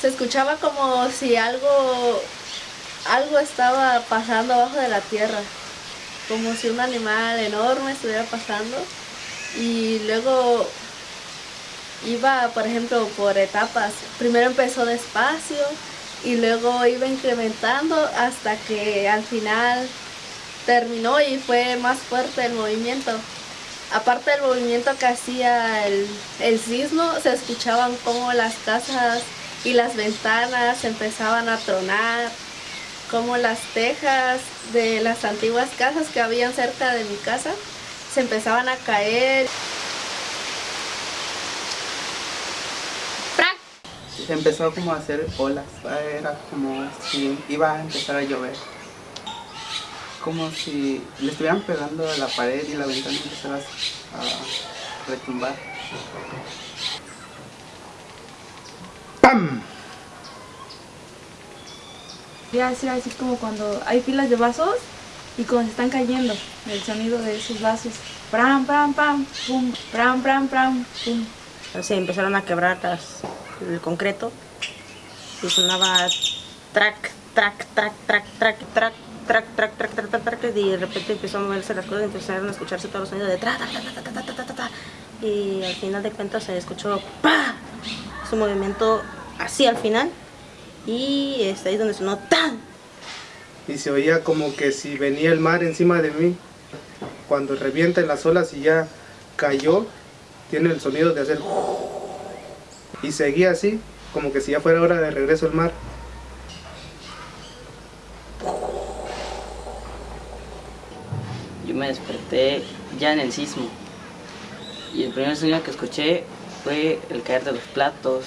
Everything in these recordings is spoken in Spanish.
Se escuchaba como si algo, algo estaba pasando abajo de la tierra, como si un animal enorme estuviera pasando y luego iba, por ejemplo, por etapas. Primero empezó despacio y luego iba incrementando hasta que al final terminó y fue más fuerte el movimiento. Aparte del movimiento que hacía el, el sismo, se escuchaban como las casas y las ventanas empezaban a tronar, como las tejas de las antiguas casas que habían cerca de mi casa se empezaban a caer. Empezó como a hacer olas, era como si iba a empezar a llover. Como si le estuvieran pegando a la pared y la ventana empezara a retumbar. ¡Pam! Ya así, así como cuando hay filas de vasos y cuando se están cayendo, el sonido de esos vasos. Pram, pram, pam, pum, pram, pram, pram, pum. Se empezaron a quebrar las, el concreto y sonaba track, track, track, track, track, track, track, track, track, track, track, track, y de repente empezó a moverse las cosas y empezaron a escucharse todos los sonidos de tra, tra, tra, tra, tra, tra, tra, tra, y al final de cuentas se escuchó pa, su movimiento así al final y es ahí donde sonó tan y se oía como que si venía el mar encima de mí. Cuando revienta en las olas y ya cayó, tiene el sonido de hacer... Y seguía así, como que si ya fuera hora de regreso al mar. Yo me desperté ya en el sismo. Y el primer sonido que escuché fue el caer de los platos,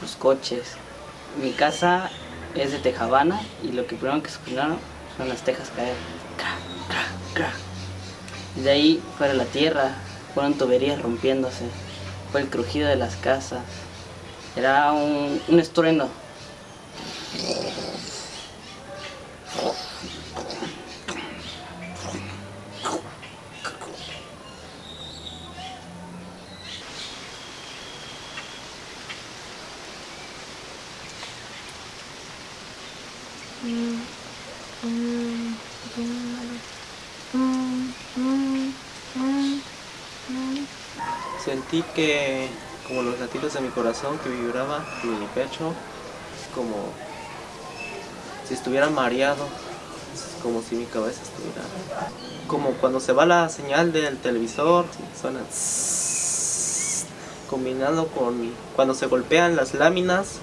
los coches. Mi casa es de tejabana y lo que primero que escucharon son las tejas caer. Y de ahí fuera la tierra, fueron tuberías rompiéndose, fue el crujido de las casas. Era un, un estruendo. Sentí que, como los latidos de mi corazón que vibraba en mi pecho, como si estuviera mareado, como si mi cabeza estuviera... Como cuando se va la señal del televisor, suena... Combinado con cuando se golpean las láminas